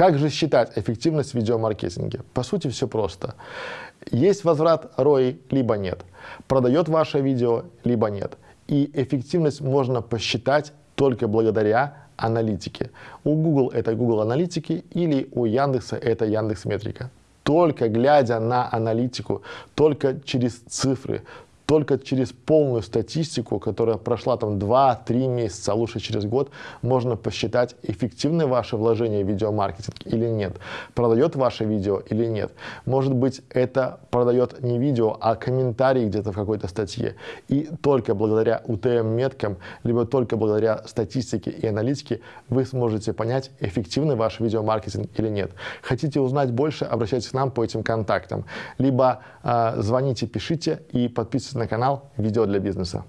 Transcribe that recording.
Как же считать эффективность в видеомаркетинге? По сути, все просто. Есть возврат ROI, либо нет. Продает ваше видео, либо нет. И эффективность можно посчитать только благодаря аналитике. У Google это Google аналитики или у Яндекса это Яндекс Метрика. Только глядя на аналитику, только через цифры, только через полную статистику, которая прошла там 2-3 месяца, а лучше через год, можно посчитать, эффективны ваши вложения в видеомаркетинг или нет, продает ваше видео или нет. Может быть, это продает не видео, а комментарий где-то в какой-то статье. И только благодаря UTM-меткам, либо только благодаря статистике и аналитике вы сможете понять, эффективный ваш видеомаркетинг или нет. Хотите узнать больше, обращайтесь к нам по этим контактам. Либо э, звоните, пишите и подписывайтесь на канал «Видео для бизнеса».